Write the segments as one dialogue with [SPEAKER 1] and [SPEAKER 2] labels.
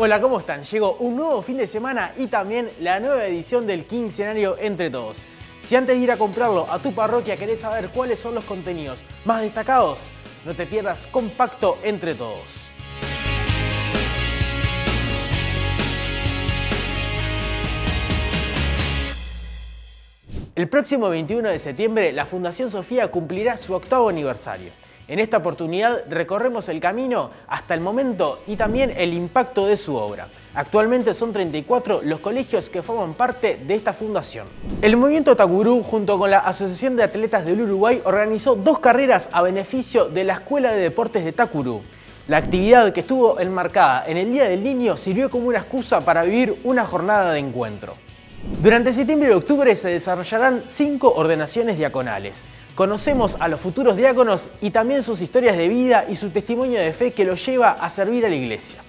[SPEAKER 1] Hola, ¿cómo están? Llegó un nuevo fin de semana y también la nueva edición del quincenario Entre Todos. Si antes de ir a comprarlo a tu parroquia querés saber cuáles son los contenidos más destacados, no te pierdas Compacto Entre Todos. El próximo 21 de septiembre, la Fundación Sofía cumplirá su octavo aniversario. En esta oportunidad recorremos el camino hasta el momento y también el impacto de su obra. Actualmente son 34 los colegios que forman parte de esta fundación. El movimiento Takuru, junto con la Asociación de Atletas del Uruguay, organizó dos carreras a beneficio de la Escuela de Deportes de Takuru. La actividad que estuvo enmarcada en el Día del Niño sirvió como una excusa para vivir una jornada de encuentro. Durante septiembre y octubre se desarrollarán cinco ordenaciones diaconales. Conocemos a los futuros diáconos y también sus historias de vida y su testimonio de fe que los lleva a servir a la iglesia.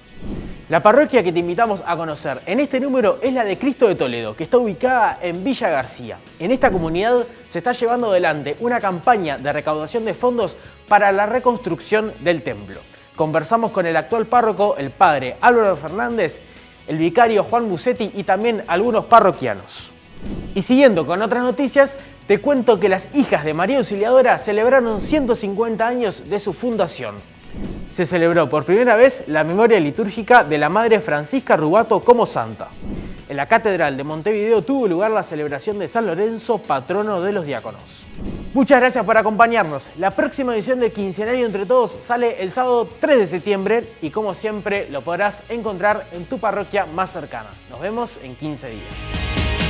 [SPEAKER 1] La parroquia que te invitamos a conocer en este número es la de Cristo de Toledo, que está ubicada en Villa García. En esta comunidad se está llevando adelante una campaña de recaudación de fondos para la reconstrucción del templo. Conversamos con el actual párroco, el padre Álvaro Fernández, el vicario Juan Bucetti y también algunos parroquianos. Y siguiendo con otras noticias, te cuento que las hijas de María Auxiliadora celebraron 150 años de su fundación. Se celebró por primera vez la memoria litúrgica de la Madre Francisca Rubato como santa. La Catedral de Montevideo tuvo lugar la celebración de San Lorenzo, patrono de los diáconos. Muchas gracias por acompañarnos. La próxima edición de Quincenario Entre Todos sale el sábado 3 de septiembre y como siempre lo podrás encontrar en tu parroquia más cercana. Nos vemos en 15 días.